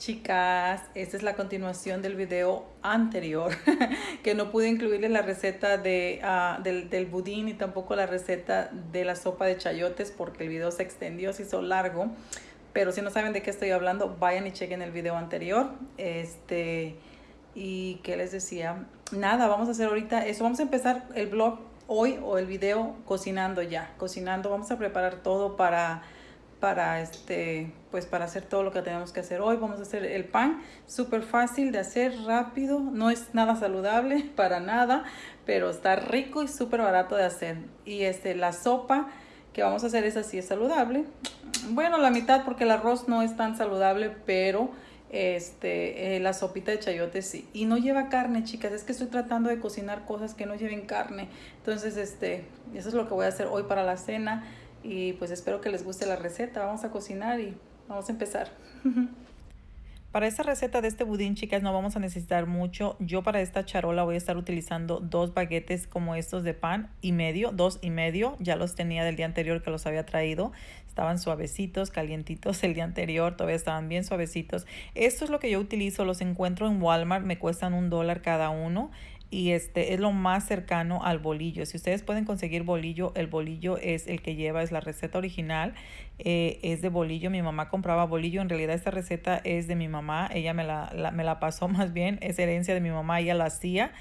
Chicas, esta es la continuación del video anterior, que no pude incluirle la receta de, uh, del, del, budín y tampoco la receta de la sopa de chayotes porque el video se extendió, se hizo largo. Pero si no saben de qué estoy hablando, vayan y chequen el video anterior. Este, y qué les decía, nada, vamos a hacer ahorita eso. Vamos a empezar el blog hoy o el video cocinando ya, cocinando. Vamos a preparar todo para para este pues para hacer todo lo que tenemos que hacer. Hoy vamos a hacer el pan súper fácil de hacer rápido no es nada saludable para nada pero está rico y súper barato de hacer. Y este la sopa que vamos a hacer es así es saludable. Bueno la mitad porque el arroz no es tan saludable pero este eh, la sopita de chayote sí. Y no lleva carne chicas es que estoy tratando de cocinar cosas que no lleven carne. Entonces este eso es lo que voy a hacer hoy para la cena y pues espero que les guste la receta. Vamos a cocinar y vamos a empezar. Para esta receta de este budín, chicas, no vamos a necesitar mucho. Yo para esta charola voy a estar utilizando dos baguetes como estos de pan y medio, dos y medio. Ya los tenía del día anterior que los había traído. Estaban suavecitos, calientitos el día anterior, todavía estaban bien suavecitos. Esto es lo que yo utilizo, los encuentro en Walmart, me cuestan un dólar cada uno y este es lo más cercano al bolillo. Si ustedes pueden conseguir bolillo, el bolillo es el que lleva, es la receta original, eh, es de bolillo. Mi mamá compraba bolillo, en realidad esta receta es de mi mamá, ella me la, me la pasó más bien, es herencia de mi mamá, ella la hacía.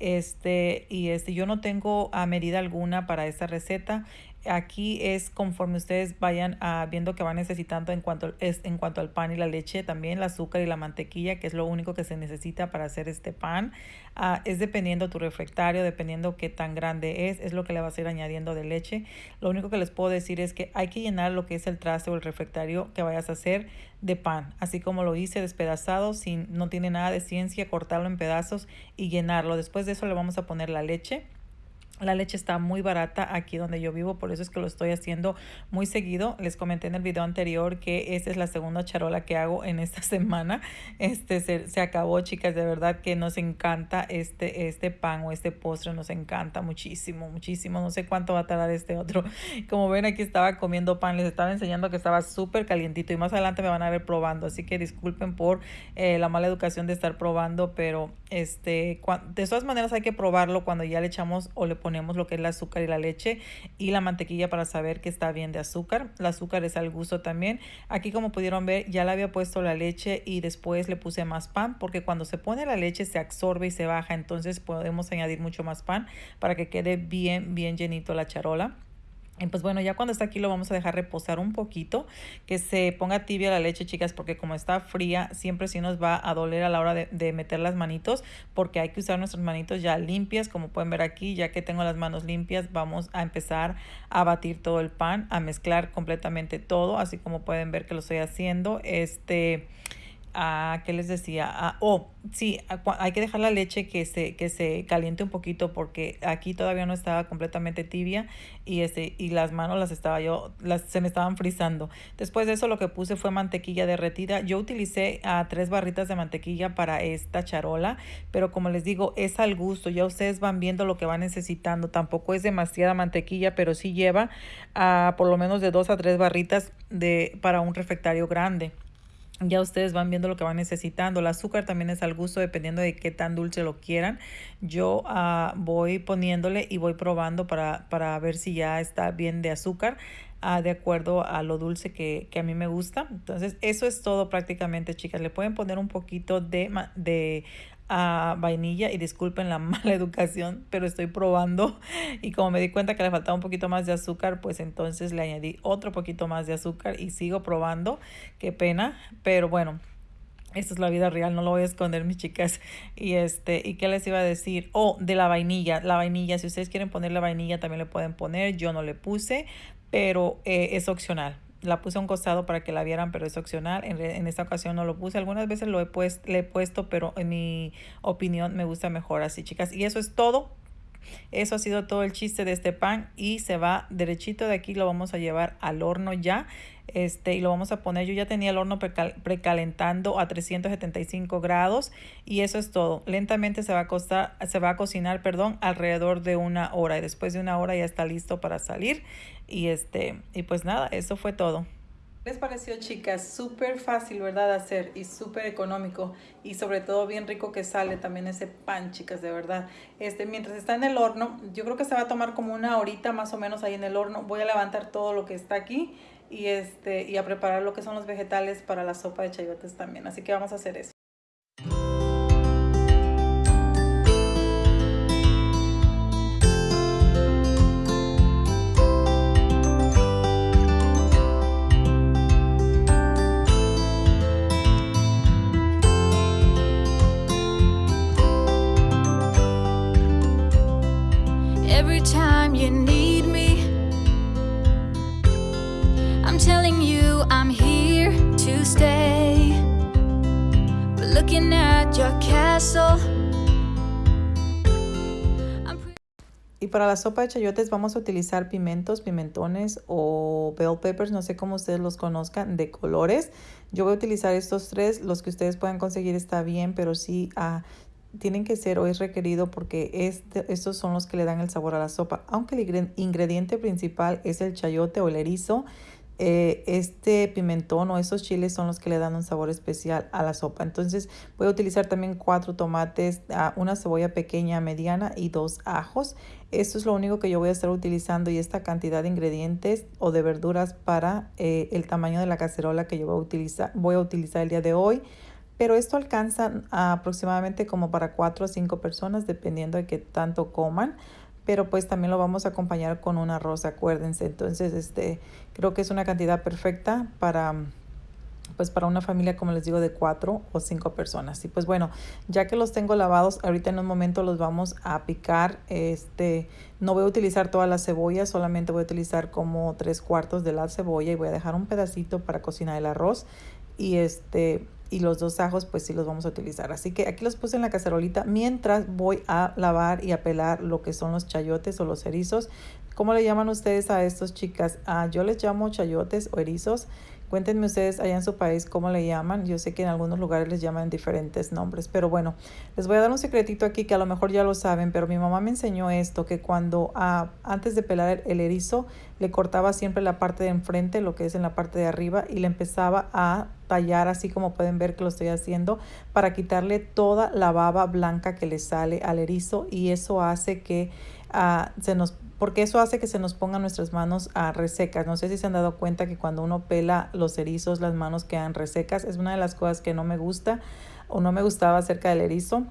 Este, y este, yo no tengo a medida alguna para esta receta aquí es conforme ustedes vayan a, viendo que van necesitando en cuanto, es, en cuanto al pan y la leche, también el azúcar y la mantequilla, que es lo único que se necesita para hacer este pan. Uh, es dependiendo tu refractario, dependiendo qué tan grande es, es lo que le vas a ir añadiendo de leche. Lo único que les puedo decir es que hay que llenar lo que es el traste o el refractario que vayas a hacer de pan, así como lo hice despedazado, sin, no tiene nada de ciencia, cortarlo en pedazos y llenarlo. Después de eso le vamos a poner la leche la leche está muy barata aquí donde yo vivo, por eso es que lo estoy haciendo muy seguido. Les comenté en el video anterior que esta es la segunda charola que hago en esta semana. Este se, se, acabó, chicas, de verdad que nos encanta este, este pan o este postre, nos encanta muchísimo, muchísimo. No sé cuánto va a tardar este otro. Como ven, aquí estaba comiendo pan, les estaba enseñando que estaba súper calientito y más adelante me van a ver probando, así que disculpen por eh, la mala educación de estar probando, pero este, de todas maneras hay que probarlo cuando ya le echamos o le ponemos ponemos lo que es el azúcar y la leche y la mantequilla para saber que está bien de azúcar. El azúcar es al gusto también. Aquí como pudieron ver ya le había puesto la leche y después le puse más pan porque cuando se pone la leche se absorbe y se baja. Entonces podemos añadir mucho más pan para que quede bien, bien llenito la charola. Pues bueno, ya cuando está aquí lo vamos a dejar reposar un poquito, que se ponga tibia la leche, chicas, porque como está fría, siempre sí nos va a doler a la hora de, de, meter las manitos, porque hay que usar nuestras manitos ya limpias, como pueden ver aquí, ya que tengo las manos limpias, vamos a empezar a batir todo el pan, a mezclar completamente todo, así como pueden ver que lo estoy haciendo. Este a, ¿qué les decía? A, oh, sí, hay que dejar la leche que se, que se caliente un poquito porque aquí todavía no estaba completamente tibia y, este, y las manos las estaba yo, las, se me estaban frizando. Después de eso lo que puse fue mantequilla derretida. Yo utilicé a tres barritas de mantequilla para esta charola, pero como les digo, es al gusto. Ya ustedes van viendo lo que van necesitando. Tampoco es demasiada mantequilla, pero sí lleva a por lo menos de dos a tres barritas de, para un refectario grande ya ustedes van viendo lo que van necesitando. El azúcar también es al gusto dependiendo de qué tan dulce lo quieran. Yo uh, voy poniéndole y voy probando para, para ver si ya está bien de azúcar. Uh, de acuerdo a lo dulce que, que, a mí me gusta. Entonces, eso es todo prácticamente, chicas. Le pueden poner un poquito de, de a vainilla y disculpen la mala educación, pero estoy probando y como me di cuenta que le faltaba un poquito más de azúcar, pues entonces le añadí otro poquito más de azúcar y sigo probando. Qué pena, pero bueno, esta es la vida real, no lo voy a esconder, mis chicas. Y este, ¿y qué les iba a decir? Oh, de la vainilla. La vainilla, si ustedes quieren poner la vainilla, también le pueden poner. Yo no le puse, pero eh, es opcional la puse a un costado para que la vieran, pero es opcional. En, en esta ocasión no lo puse. Algunas veces lo he puesto, le he puesto, pero en mi opinión me gusta mejor así, chicas. Y eso es todo. Eso ha sido todo el chiste de este pan y se va derechito de aquí. Lo vamos a llevar al horno ya este y lo vamos a poner yo ya tenía el horno precalentando a 375 grados y eso es todo lentamente se va a costar se va a cocinar perdón alrededor de una hora y después de una hora ya está listo para salir y este y pues nada eso fue todo les pareció chicas? Súper fácil, ¿verdad? De hacer y súper económico y sobre todo bien rico que sale también ese pan, chicas, de verdad. Este, mientras está en el horno, yo creo que se va a tomar como una horita más o menos ahí en el horno. Voy a levantar todo lo que está aquí y, este, y a preparar lo que son los vegetales para la sopa de chayotes también. Así que vamos a hacer eso. Y para la sopa de chayotes vamos a utilizar pimientos, pimentones o bell peppers, no sé cómo ustedes los conozcan, de colores. Yo voy a utilizar estos tres, los que ustedes puedan conseguir está bien, pero sí ah, tienen que ser o es requerido porque este, estos son los que le dan el sabor a la sopa. Aunque el ingrediente principal es el chayote o el erizo, eh, este pimentón o esos chiles son los que le dan un sabor especial a la sopa. Entonces voy a utilizar también cuatro tomates, ah, una cebolla pequeña, mediana y dos ajos. Esto es lo único que yo voy a estar utilizando y esta cantidad de ingredientes o de verduras para eh, el tamaño de la cacerola que yo voy a utilizar, voy a utilizar el día de hoy. Pero esto alcanza aproximadamente como para cuatro o cinco personas dependiendo de qué tanto coman pero pues también lo vamos a acompañar con un arroz, acuérdense. Entonces, este, creo que es una cantidad perfecta para pues para una familia, como les digo, de cuatro o cinco personas. Y pues bueno, ya que los tengo lavados, ahorita en un momento los vamos a picar. Este, no voy a utilizar toda la cebolla, solamente voy a utilizar como tres cuartos de la cebolla y voy a dejar un pedacito para cocinar el arroz. Y este, y los dos ajos pues sí los vamos a utilizar. Así que aquí los puse en la cacerolita mientras voy a lavar y a pelar lo que son los chayotes o los erizos. ¿Cómo le llaman ustedes a estos chicas? Ah, yo les llamo chayotes o erizos. Cuéntenme ustedes allá en su país cómo le llaman. Yo sé que en algunos lugares les llaman diferentes nombres, pero bueno, les voy a dar un secretito aquí que a lo mejor ya lo saben, pero mi mamá me enseñó esto, que cuando ah, antes de pelar el erizo, le cortaba siempre la parte de enfrente, lo que es en la parte de arriba, y le empezaba a tallar así como pueden ver que lo estoy haciendo para quitarle toda la baba blanca que le sale al erizo y eso hace que uh, se nos porque eso hace que se nos pongan nuestras manos a resecas. No sé si se han dado cuenta que cuando uno pela los erizos, las manos quedan resecas. Es una de las cosas que no me gusta o no me gustaba acerca del erizo.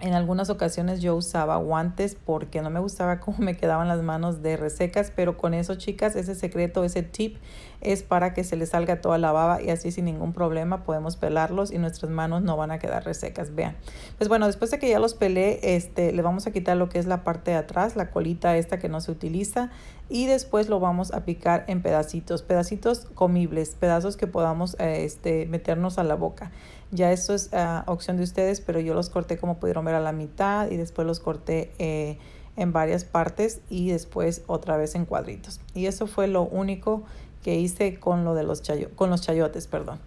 En algunas ocasiones yo usaba guantes porque no me gustaba cómo me quedaban las manos de resecas, pero con eso chicas, ese secreto, ese tip es para que se le salga toda la baba y así sin ningún problema podemos pelarlos y nuestras manos no van a quedar resecas, vean. Pues bueno, después de que ya los pelé, este, le vamos a quitar lo que es la parte de atrás, la colita esta que no se utiliza y después lo vamos a picar en pedacitos, pedacitos comibles, pedazos que podamos eh, este, meternos a la boca. Ya esto es uh, opción de ustedes, pero yo los corté como pudieron ver a la mitad y después los corté eh, en varias partes y después otra vez en cuadritos. Y eso fue lo único que hice con lo de los chayo con los chayotes, perdón.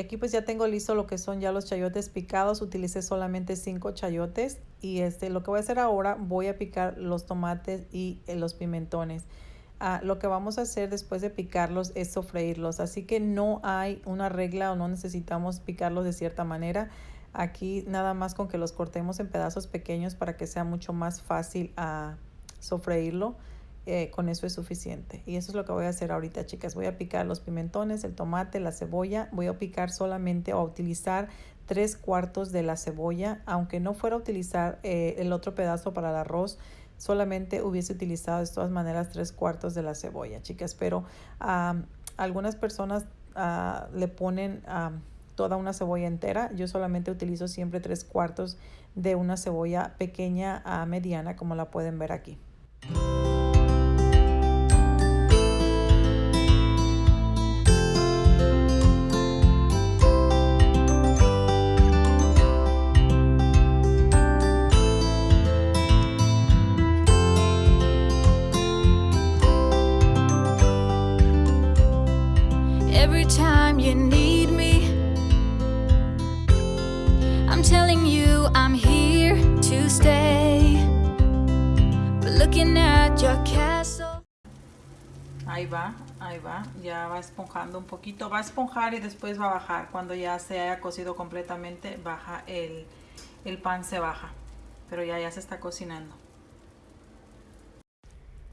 Aquí pues ya tengo listo lo que son ya los chayotes picados. Utilicé solamente cinco chayotes. Y este, lo que voy a hacer ahora, voy a picar los tomates y eh, los pimentones. Ah, lo que vamos a hacer después de picarlos es sofreírlos. Así que no hay una regla o no necesitamos picarlos de cierta manera. Aquí nada más con que los cortemos en pedazos pequeños para que sea mucho más fácil a sofreírlo. Eh, con eso es suficiente. Y eso es lo que voy a hacer ahorita, chicas. Voy a picar los pimentones, el tomate, la cebolla. Voy a picar solamente o a utilizar tres cuartos de la cebolla. Aunque no fuera a utilizar eh, el otro pedazo para el arroz, solamente hubiese utilizado de todas maneras tres cuartos de la cebolla, chicas. Pero algunas personas ah, le ponen toda una cebolla entera. Yo solamente utilizo siempre tres cuartos de una cebolla pequeña a mediana, como la pueden ver aquí. Looking at your castle. Ahí va, ahí va, ya va esponjando un poquito, va a esponjar y después va a bajar. Cuando ya se haya cocido completamente, baja el, el pan se baja, pero ya, ya se está cocinando.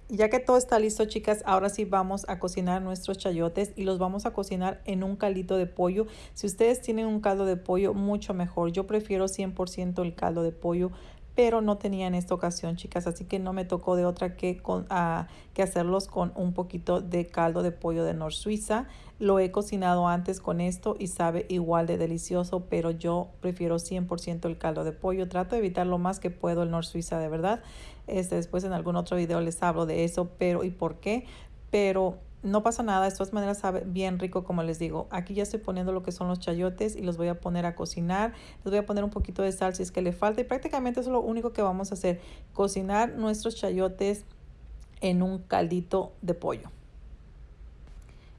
Ya que todo está listo, chicas, ahora sí vamos a cocinar nuestros chayotes y los vamos a cocinar en un caldito de pollo. Si ustedes tienen un caldo de pollo, mucho mejor. Yo prefiero 100% el caldo de pollo pero no tenía en esta ocasión, chicas, así que no me tocó de otra que, con, ah, que hacerlos con un poquito de caldo de pollo de Nor Suiza. Lo he cocinado antes con esto y sabe igual de delicioso, pero yo prefiero 100% el caldo de pollo. Trato de evitar lo más que puedo el Nor Suiza, de verdad. Este, después en algún otro video les hablo de eso, pero ¿y por qué? Pero no pasa nada, de todas maneras sabe bien rico como les digo. Aquí ya estoy poniendo lo que son los chayotes y los voy a poner a cocinar. Les voy a poner un poquito de sal si es que le falta y prácticamente eso es lo único que vamos a hacer. Cocinar nuestros chayotes en un caldito de pollo.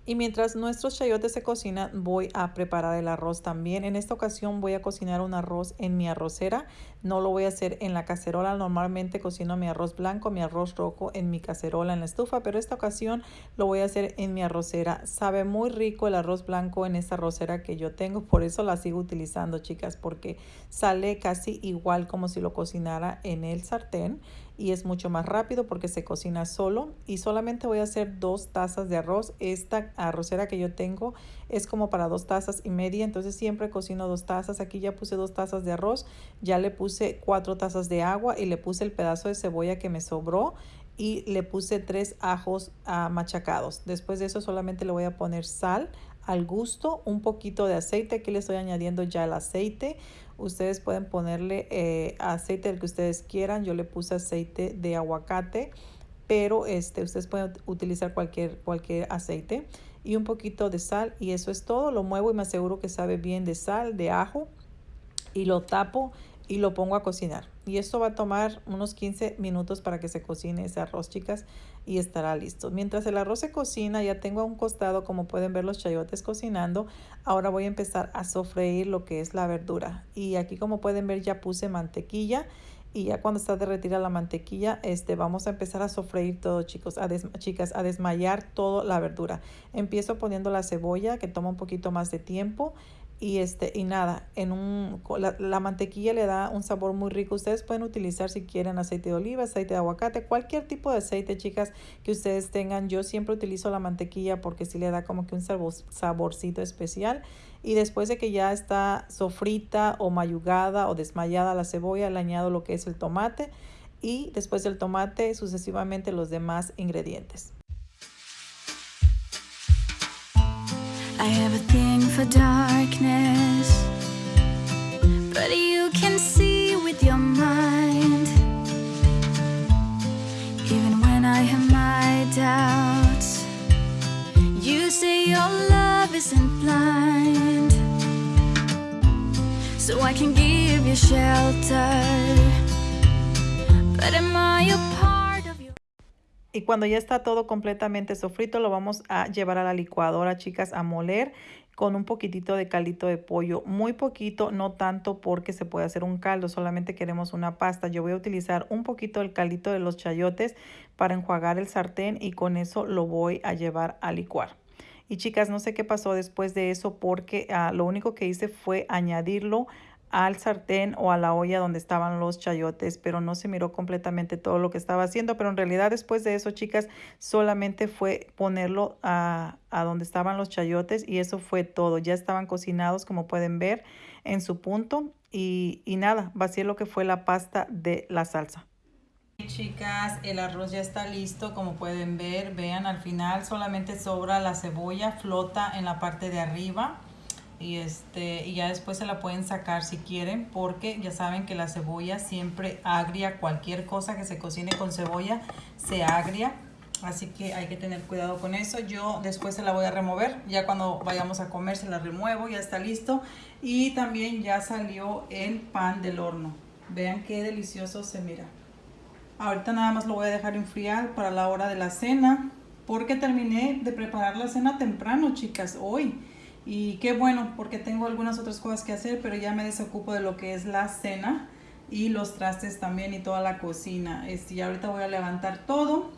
Y mientras nuestros chayotes se cocinan, voy a preparar el arroz también. En esta ocasión voy a cocinar un arroz en mi arrocera. No lo voy a hacer en la cacerola. Normalmente cocino mi arroz blanco, mi arroz rojo en mi cacerola en la estufa, pero esta ocasión lo voy a hacer en mi arrocera. Sabe muy rico el arroz blanco en esta arrocera que yo tengo, por eso la sigo utilizando, chicas, porque sale casi igual como si lo cocinara en el sartén y es mucho más rápido porque se cocina solo y solamente voy a hacer dos tazas de arroz. Esta arrocera que yo tengo es como para dos tazas y media, entonces siempre cocino dos tazas. Aquí ya puse dos tazas de arroz, ya le puse cuatro tazas de agua y le puse el pedazo de cebolla que me sobró y le puse tres ajos uh, machacados. Después de eso solamente le voy a poner sal al gusto, un poquito de aceite. Aquí le estoy añadiendo ya el aceite. Ustedes pueden ponerle eh, aceite del que ustedes quieran. Yo le puse aceite de aguacate, pero este, ustedes pueden utilizar cualquier, cualquier aceite. Y un poquito de sal y eso es todo. Lo muevo y me aseguro que sabe bien de sal, de ajo. Y lo tapo y lo pongo a cocinar. Y esto va a tomar unos 15 minutos para que se cocine ese arroz, chicas, y estará listo. Mientras el arroz se cocina, ya tengo a un costado, como pueden ver, los chayotes cocinando. Ahora voy a empezar a sofreír lo que es la verdura. Y aquí, como pueden ver, ya puse mantequilla. Y ya cuando está derretida la mantequilla, este, vamos a empezar a sofreír todo, chicos, a chicas, a desmayar toda la verdura. Empiezo poniendo la cebolla, que toma un poquito más de tiempo y este y nada en un la, mantequilla le da un sabor muy rico. Ustedes pueden utilizar si quieren aceite de oliva aceite de aguacate cualquier tipo de aceite chicas que ustedes tengan. Yo siempre utilizo la mantequilla porque sí le da como que un saborcito especial. Y después de que ya está sofrita o mayugada o desmayada la cebolla le añado lo que es el tomate y después del tomate sucesivamente los demás ingredientes have a thing for darkness But you can see with your mind. Even when I have my doubts You say your love isn't blind. So I can give you shelter But am I part y cuando ya está todo completamente sofrito, lo vamos a llevar a la licuadora, chicas, a moler con un poquitito de caldito de pollo. Muy poquito, no tanto porque se puede hacer un caldo, solamente queremos una pasta. Yo voy a utilizar un poquito del caldito de los chayotes para enjuagar el sartén y con eso lo voy a llevar a licuar. Y chicas, no sé qué pasó después de eso porque ah, lo único que hice fue añadirlo al sartén o a la olla donde estaban los chayotes, pero no se miró completamente todo lo que estaba haciendo, pero en realidad después de eso, chicas, solamente fue ponerlo a, a donde estaban los chayotes y eso fue todo. Ya estaban cocinados, como pueden ver, en su punto y, y nada, vacié lo que fue la pasta de la salsa. Chicas, el arroz ya está listo, como pueden ver, vean al final solamente sobra la cebolla, flota en la parte de arriba y este y ya después se la pueden sacar si quieren porque ya saben que la cebolla siempre agria cualquier cosa que se cocine con cebolla se agria. Así que hay que tener cuidado con eso. Yo después se la voy a remover. Ya cuando vayamos a comer se la remuevo ya está listo. Y también ya salió el pan del horno. Vean qué delicioso se mira. Ahorita nada más lo voy a dejar enfriar para la hora de la cena porque terminé de preparar la cena temprano chicas hoy Y qué bueno, porque tengo algunas otras cosas que hacer, pero ya me desocupo de lo que es la cena y los trastes también y toda la cocina. Este, y ahorita voy a levantar todo,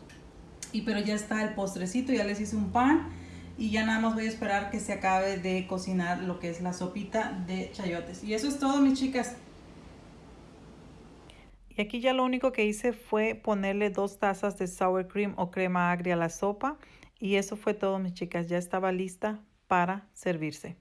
y pero ya está el postrecito, ya les hice un pan y ya nada más voy a esperar que se acabe de cocinar lo que es la sopita de chayotes. Y eso es todo, mis chicas. Y aquí ya lo único que hice fue ponerle dos tazas de sour cream o crema agria a la sopa. Y eso fue todo, mis chicas. Ya estaba lista para servirse.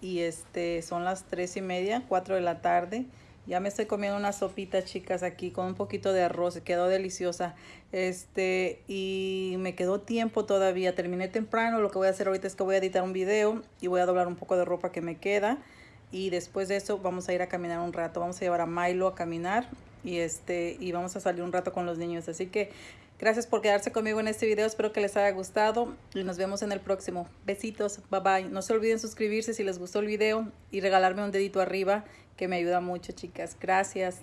Y este son las tres y media, cuatro de la tarde. Ya me estoy comiendo una sopita, chicas, aquí con un poquito de arroz. Quedó deliciosa. Este, y me quedó tiempo todavía. Terminé temprano. Lo que voy a hacer ahorita es que voy a editar un video y voy a doblar un poco de ropa que me queda. Y después de eso vamos a ir a caminar un rato. Vamos a llevar a Milo a caminar y este y vamos a salir un rato con los niños. Así que Gracias por quedarse conmigo en este video. Espero que les haya gustado y nos vemos en el próximo. Besitos. Bye bye. No se olviden suscribirse si les gustó el video y regalarme un dedito arriba que me ayuda mucho, chicas. Gracias.